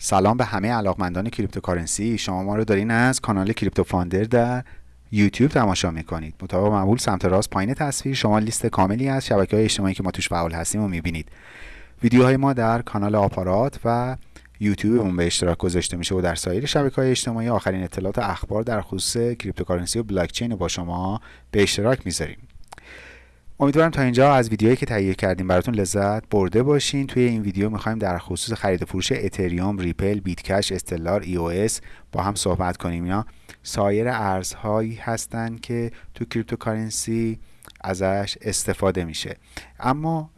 سلام به همه علاقمندان cryptocurrency. شما ما رو دارین از کانال کریپتو فاندر در یوتیوب تماشا می‌کنید. مطابق معمول سمت راست پایین تصویر شما لیست کاملی از شبکه های اجتماعی که ما توش فعال هستیم رو می‌بینید. ویدیوهای ما در کانال آپارات و یوتیوب اون به اشتراک گذاشته میشه و در سایر شبکه های اجتماعی آخرین اطلاعات اخبار در خصوص cryptocurrency و بلاکچین رو با شما به اشتراک می‌ذاریم. امیدوارم تا اینجا از ویدیوهایی که تهیه کردیم براتون لذت برده باشین. توی این ویدیو می‌خوایم در خصوص خرید فروش اتریوم ریپل بیتکش استلار ای او اس با هم صحبت کنیم. یا سایر ارزهایی هستند که تو cryptocurrency ازش استفاده میشه. اما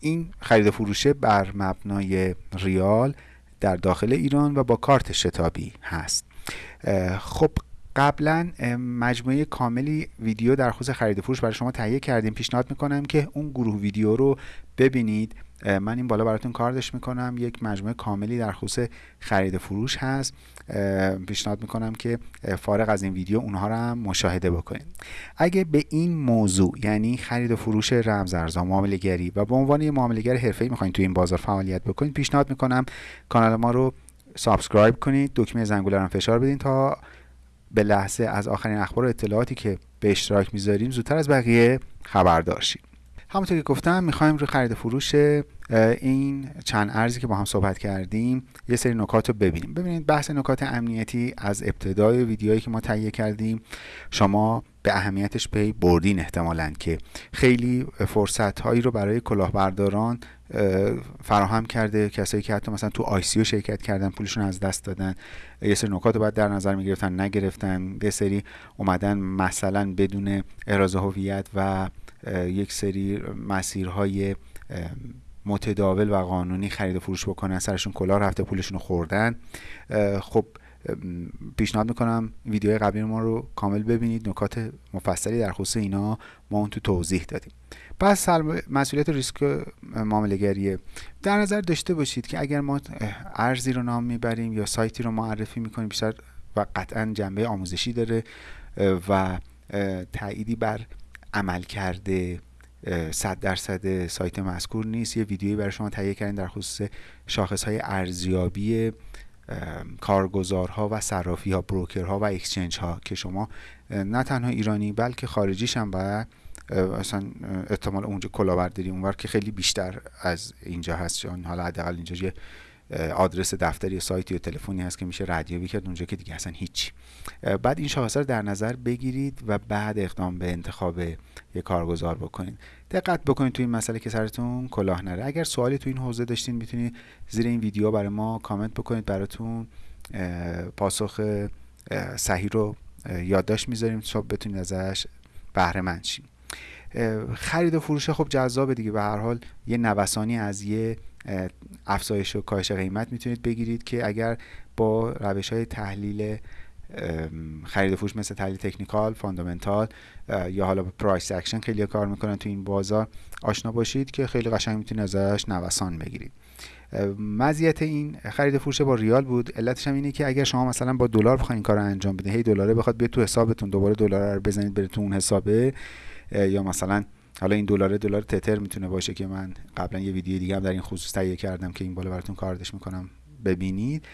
این خرید فروشه بر مبنای ریال در داخل ایران و با کارت شتابی هست. خب قبلا مجموعه کاملی ویدیو در خصوص خرید فروش برای شما تهیه کردیم. پیشنهاد می‌کنم که اون گروه ویدیو رو ببینید. من این بالا براتون کاردش می‌کنم. یک مجموعه کاملی در خصوص خرید فروش هست. پیشنهاد می‌کنم که فارغ از این ویدیو اونها رو هم مشاهده بکنید. اگه به این موضوع یعنی خرید و فروش رمز ارزها معامله گری و به عنوان یه معامله گر حرفه‌ای می‌خواین توی این بازار فعالیت بکنید پیشنهاد می‌کنم کانال ما رو subscribe کنید. دکمه زنگوله رو فشار بدین تا به لحظه از آخرین اخبار و اطلاعاتی که به اشتراک می‌ذاریم زودتر از بقیه خبردار شید همونطور که گفتم می‌خوایم رو خرید فروش این چند ارزی که با هم صحبت کردیم یه سری نکات رو ببینیم. ببینید بحث نکات امنیتی از ابتدای ویدیوهایی که ما تهیه کردیم شما به اهمیتش پی بردین احتمالا که خیلی فرصت هایی رو برای کلاهبرداران فراهم کرده. کسایی که حتی مثلا تو آی سی شرکت کردن پولشون از دست دادن. یه سری نکات رو باید در نظر می‌گرفتن نگرفتن. یه سری اومدن مثلا بدون احراز هویت و یک سری مسیرهای متداول و قانونی خرید و فروش بکنن سرشون کلاه رفته پولشون رو خوردن. خب پیشنهاد می‌کنم ویدیو قبلی ما رو کامل ببینید نکات مفصلی در خصوص اینا ما اون تو توضیح دادیم. پس مسئولیت ریسک معاملهگریه در نظر داشته باشید که اگر ما ارزی رو نام می‌بریم یا سایتی رو معرفی می‌کنیم بیشتر و قطعا جنبه آموزشی داره و تأییدی بر عمل کرده صد درصد سایت مذکور نیست یه ویدیویی برای شما تهیه کردیم در خصوص شاخص های ارزیابی کارگزارها و صرافی ها بروکرها و اکسچنج ها که شما نه تنها ایرانی بلکه خارجیش هم باید اصلا احتمال اونجا کلاهبرداری اونور که خیلی بیشتر از اینجا هست چون حالا حداقل اینجا یه آدرس دفتری یا سایتی یا تلفنی هست که میشه ردیابی کرد اونجا که دیگه اصلا هیچ. بعد این شاخص رو در نظر بگیرید و بعد اقدام به انتخاب یک کارگزار بکنید. دقت بکنید تو این مسئله که سرتون کلاه نره. اگر سوالی تو این حوزه داشتین می‌تونید زیر این ویدیو برای ما کامنت بکنید. براتون پاسخ صحیح رو یادداشت می‌ذاریم. تا بتونید ازش بهره خرید و فروش خب جذابه دیگه. به هر حال یه نوسانی از یه افزایش و کاهش قیمت می‌تونید بگیرید که اگر با روش های تحلیل خرید و فروش مثل تحلیل technical fundamental یا حالا price action خیلی کار می‌کنن تو این بازار آشنا باشید که خیلی قشنگ می‌تونید ازش نوسان بگیرید. مزیت این خرید فروش با ریال بود. علتش هم اینه که اگر شما مثلا با دلار بخواید این کار رو انجام بدید هی دلاره بخواد بیاد تو حسابتون دوباره دلار رو بزنید بره تو اون حسابه یا مثلا حالا این دلار دلار تتر می‌تونه باشه که من قبلا یه ویدیو دیگه هم در این خصوص تهیه کردم که این بالا براتون کاردش می‌کنم. ببینید.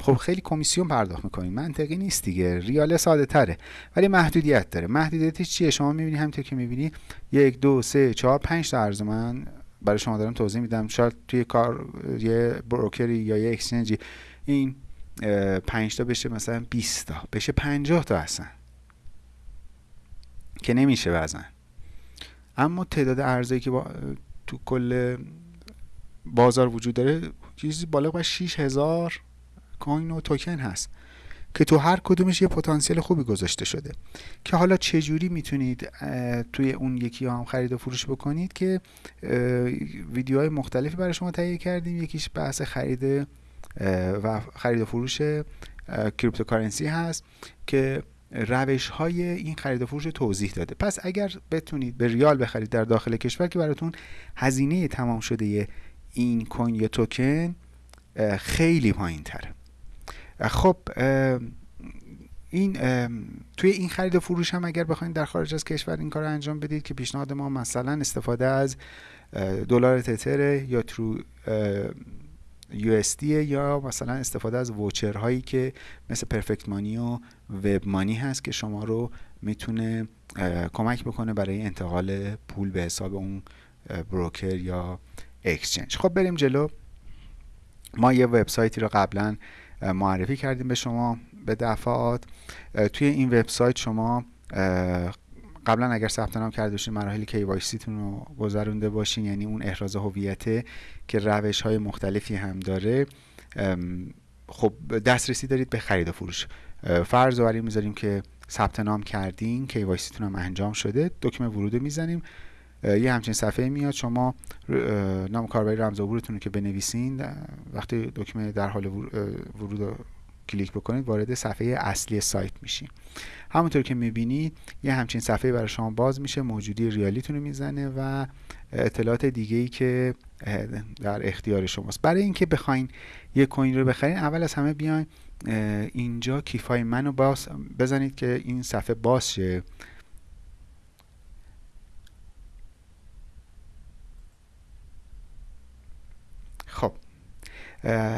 خب خیلی کمیسیون پرداخت می‌کنید منطقی نیست دیگه. ریال ساده تره. ولی محدودیت داره. محدودیتش چیه؟ شما می‌بینید همینطور که می‌بینید یک دو سه چهار پنج تا ارز من برای شما دارم توضیح میدم. شاید توی کار یه بروکری یا یه اکسچنجی این پنج تا بشه مثلا 20 تا. بشه 50 تا اصلا. که نمیشه وزن. اما تعداد ارزایی که با تو کل بازار وجود داره چیزی بالغ بر 6000 کوین و توکن هست که تو هر کدومش یه پتانسیل خوبی گذاشته شده. که حالا چجوری می‌تونید توی اون یکی هم خرید و فروش بکنید که ویدیوهای مختلفی برای شما تهیه کردیم. یکیش بحث خرید و خرید و فروش cryptocurrency هست که روش های این خرید و فروش توضیح داده. پس اگر بتونید به ریال بخرید در داخل کشور که براتون هزینه تمام شده این کوین یا توکن خیلی پایین تره خب این توی این خرید و فروش هم اگر بخواید در خارج از کشور این کار رو انجام بدید که پیشنهاد ما مثلا استفاده از دلار تتر یا ترو USD یا مثلا استفاده از ووچر هایی که مثل پرفکت مانی و وب مانی هست که شما رو می‌تونه کمک بکنه برای انتقال پول به حساب اون بروکر یا اکسچنج. خب بریم جلو. ما یه وبسایتی رو قبلا معرفی کردیم به شما به دفعات. توی این وبسایت شما قبلا اگر ثبت نام کرده باشین مراحل KYC تون رو گذرونده باشین یعنی اون احراز هویت که روش های مختلفی هم داره خب دسترسی دارید به خرید و فروش. فرض رو می‌ذاریم که ثبت نام کردین KYC تون هم انجام شده دکمه ورود می‌زنیم. یه همچین صفحه میاد شما نام کاربری رمز عبورتون رو که بنویسین وقتی دکمه در حال ورود کلیک بکنید وارد صفحه اصلی سایت میشین. همونطور که می‌بینید یه همچین صفحه برای شما باز میشه موجودی ریالیتون رو می‌زنه و اطلاعات دیگه ای که در اختیار شماست. برای اینکه بخواین یه کوین رو بخرین اول از همه بیاین اینجا کیفای منو باز بزنید که این صفحه باز شه. خب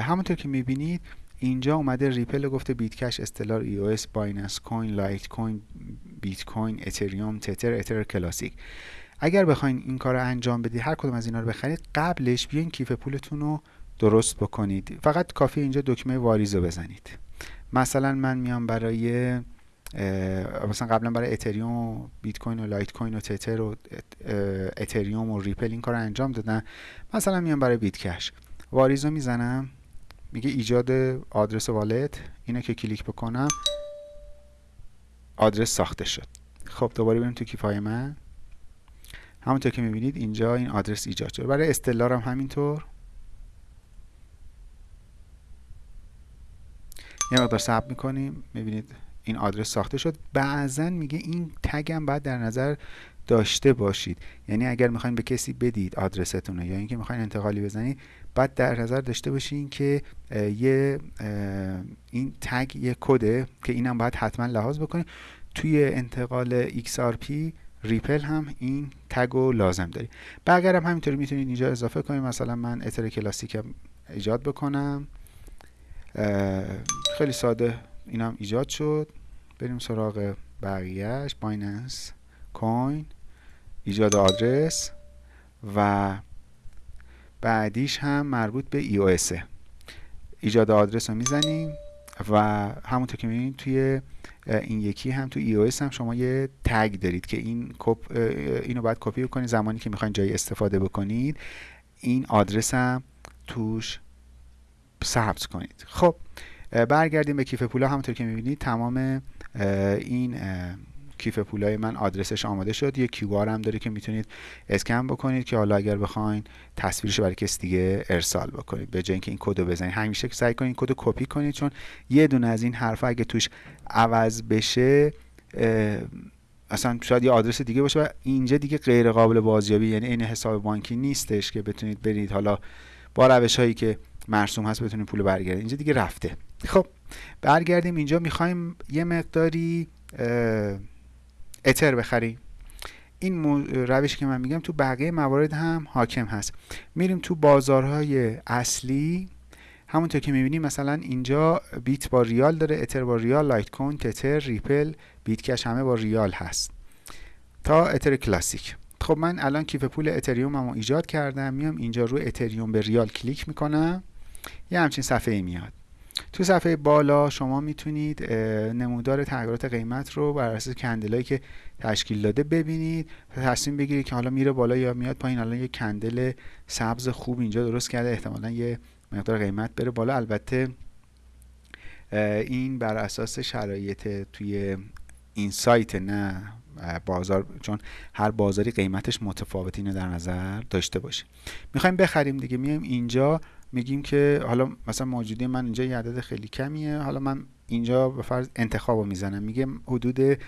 همونطور که می‌بینید اینجا اومده ریپل گفته بیت کش استلار ای او اس بایننس کوین لایت کوین بیت کوین اتریوم تتر اتر کلاسیک. اگر بخواین این کار رو انجام بدید هر کدوم از اینا رو بخرید قبلش بیاین کیف پولتون رو درست بکنید. فقط کافی اینجا دکمه واریز رو بزنید. مثلا من میام برای مثلا قبلا برای اتریوم بیت کوین و لایت کوین و تتر و اتریوم و ریپل این کار رو انجام دادن. مثلا میام برای بیت کش واریز رو می‌زنم. میگه ایجاد آدرس والت. اینو که کلیک بکنم آدرس ساخته شد. خب دوباره بریم تو کیفای من. همونطور که می‌بینید اینجا این آدرس ایجاد شد برای استلار هم همینطور. یه مقدار صبر می‌کنیم. می‌بینید این آدرس ساخته شد. بعضا میگه این تگ هم باید در نظر داشته باشید. یعنی اگر می‌خواین به کسی بدید آدرستون یا اینکه می‌خواین انتقالی بزنید بعد در نظر داشته باشین که یه این tag یه کده که اینم باید حتما لحاظ بکنید توی انتقال XRP ریپل هم این tag رو لازم داری بقیه هم همینطوری می‌تونید اینجا اضافه کنید. مثلا من اتر کلاسیک ایجاد بکنم. خیلی ساده اینم ایجاد شد. بریم سراغ بقیهش بایننس کوین ایجاد آدرس. و بعدیش هم مربوط به EOS ایجاد آدرس رو می‌زنیم و همونطور که می‌بینید توی این یکی هم تو EOS هم شما یه تگ دارید که این کپ اینو باید کپی کنید زمانی که می‌خواین جایی استفاده بکنید. این آدرس هم توش ثبت کنید. خب برگردیم به کیف پولا. همونطور که می‌بینید تمام این کیف پولای من آدرسش آماده شد. یه کیو هم داره که می‌تونید اسکن بکنید که حالا اگر بخواین تصویرش برای کسی دیگه ارسال بکنید. به جای اینکه این کدو بزنید همیشه سعی کنید کدو کپی کنید چون یه دونه از این حرفا اگه توش عوض بشه اصلا شاید یه آدرس دیگه باشه و اینجا دیگه غیر قابل بازیابی یعنی این حساب بانکی نیستش که بتونید برید. حالا با روش هایی که مرسوم هست بتونید پول برگردید. اینجا دیگه رفته. خب برگردیم اینجا. می‌خوایم یه مقداری اتر بخریم این روشی که من میگم تو بقیه موارد هم حاکم هست. میریم تو بازارهای اصلی. همونطور که می‌بینیم مثلا اینجا بیت با ریال داره اتر با ریال لایت کوین تتر ریپل بیت کش همه با ریال هست. تا اتر کلاسیک. خب من الان کیف پول اتریوم رو ایجاد کردم. میام اینجا رو اتریوم به ریال کلیک می‌کنم. یه همچین صفحه ای میاد. تو صفحه بالا شما می‌تونید نمودار تغییرات قیمت رو بر اساس کندلایی که تشکیل داده ببینید تصمیم بگیرید که حالا میره بالا یا میاد پایین. الان یه کندل سبز خوب اینجا درست کرده احتمالا یه مقدار قیمت بره بالا. البته این بر اساس شرایط توی این سایت نه بازار. چون هر بازاری قیمتش متفاوت اینو در نظر داشته باشیم می‌خوایم بخریم دیگه. میایم اینجا. میگیم که حالا مثلا موجودی من اینجا یه عدد خیلی کمیه حالا من اینجا به فرض انتخاب رو می‌زنم. میگه حدود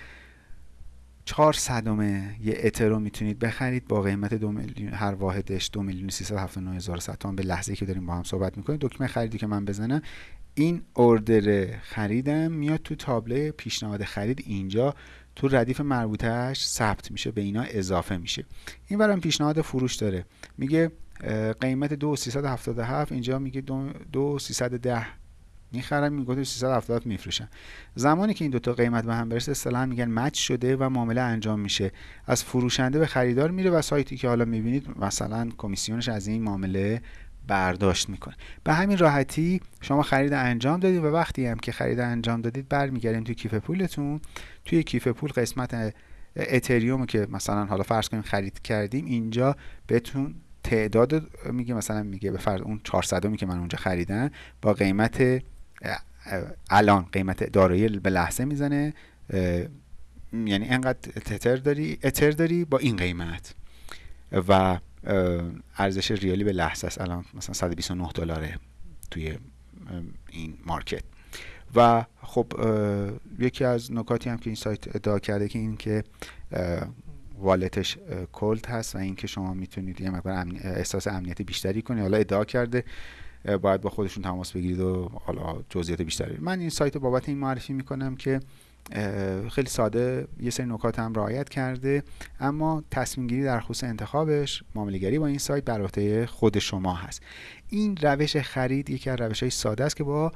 4 صدمه یه اترو می‌تونید بخرید با قیمت دو میلیون هر واحدش دو میلیون تومان به لحظه که داریم با هم صحبت می‌کنیم. دکمه خریدی که من بزنم این اوردر خریدم میاد تو تابله پیشنهاد خرید اینجا. تو ردیف مربوطهش ثبت میشه به اینا اضافه میشه. این برام پیشنهاد فروش داره. میگه قیمت 2377 اینجا میگه 2310 می‌خرن میگه 370 میفروشن زمانی که این دوتا قیمت به هم برسه اصطلاحا میگن مچ شده و معامله انجام میشه. از فروشنده به خریدار میره و سایتی که حالا می‌بینید مثلا کمیسیونش از این معامله برداشت می‌کنه. به همین راحتی شما خرید انجام دادید و وقتی هم که خرید انجام دادید برمیگردیم توی کیف پولتون. توی کیف پول قسمت اتریوم که مثلا حالا فرض کنیم خرید کردیم اینجا بهتون تعداد میگه مثلا میگه به فرض اون 400 که من اونجا خریدم با قیمت الان قیمت دارایی به لحظه می‌زنه. یعنی انقدر تتر داری اتر داری با این قیمت. و ارزش ریالی به لحظه است. الان مثلا 129 دلاره توی این مارکت. و خب یکی از نکاتی هم که این سایت ادعا کرده که این که والتش کلد هست و اینکه شما می‌تونید یه مقدار احساس امنیت بیشتری کنید حالا ادعا کرده باید با خودشون تماس بگیرید و حالا جزئیات بیشتری. من این سایت بابت این معرفی می‌کنم که خیلی ساده یه سری نکات هم رعایت کرده. اما تصمیم گیری در خصوص انتخابش معاملهگری با این سایت بر عهده خود شما هست. این روش خرید یکی از روش های ساده است که با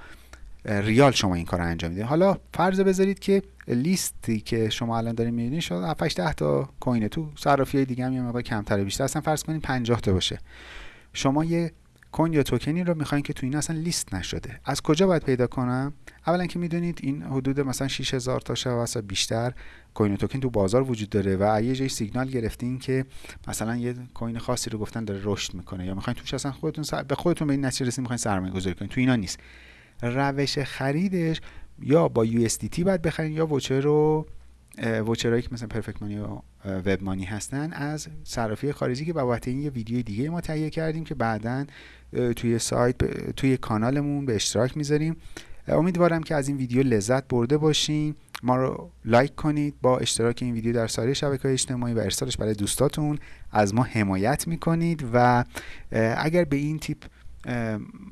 ریال شما این کار رو انجام می‌دید. حالا فرض بذارید که لیستی که شما الان دارید می‌بینید شد 7 10 تا کوین تو صرافی دیگه هم یه مقدار کمتر بیشتر اصلا فرض کنید 50 تا باشه. شما یه کوین یا توکنی رو می‌خواین که تو این اصلا لیست نشده. از کجا باید پیدا کنم؟ اولا که می‌دونید این حدود مثلا 6000 تا شب بیشتر کوین و توکن تو بازار وجود داره و یه سیگنال گرفتین که مثلا یه کوین خاصی رو گفتن داره رشد می‌کنه یا می‌خواین توش اصلا خودتون سر... به خودتون به این نتیجه رسید می‌خواین سرمایه گذاری کنید تو اینا نیست. روش خریدش یا با USDT باید بخرین یا وچر رو وچرهایی که مثلا پرفکت مانی و وب مانی هستن از صرافی خارجی که بابت این یه ویدیو دیگه ما تهیه کردیم که بعدا توی سایت توی کانالمون به اشتراک می‌ذاریم. امیدوارم که از این ویدیو لذت برده باشین. ما رو لایک کنید. با اشتراک این ویدیو در سایر شبکه اجتماعی و ارسالش برای دوستاتون از ما حمایت می‌کنید و اگر به این تیپ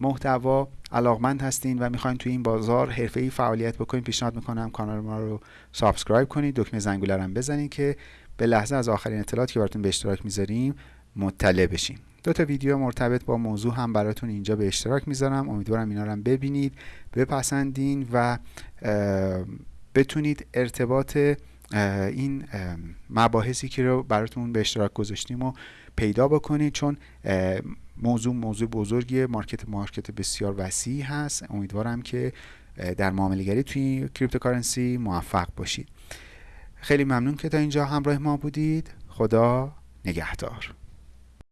محتوا علاقمند هستین و می‌خواین توی این بازار حرفه‌ای فعالیت بکنید پیشنهاد می‌کنم کانال ما رو subscribe کنید. دکمه زنگوله رو بزنید که به لحظه از آخرین اطلاعاتی که براتون به اشتراک می‌ذاریم مطلع بشین. دو تا ویدیو مرتبط با موضوع هم براتون اینجا به اشتراک می‌ذارم. امیدوارم اینا رو ببینید بپسندین و بتونید ارتباط این مباحثی که رو براتون به اشتراک گذاشتیم و پیدا بکنید. چون موضوع موضوع بزرگی market، market بسیار وسیع هست. امیدوارم که در معامله‌گری توی cryptocurrency موفق باشید. خیلی ممنون که تا اینجا همراه ما بودید. خدا نگهدار.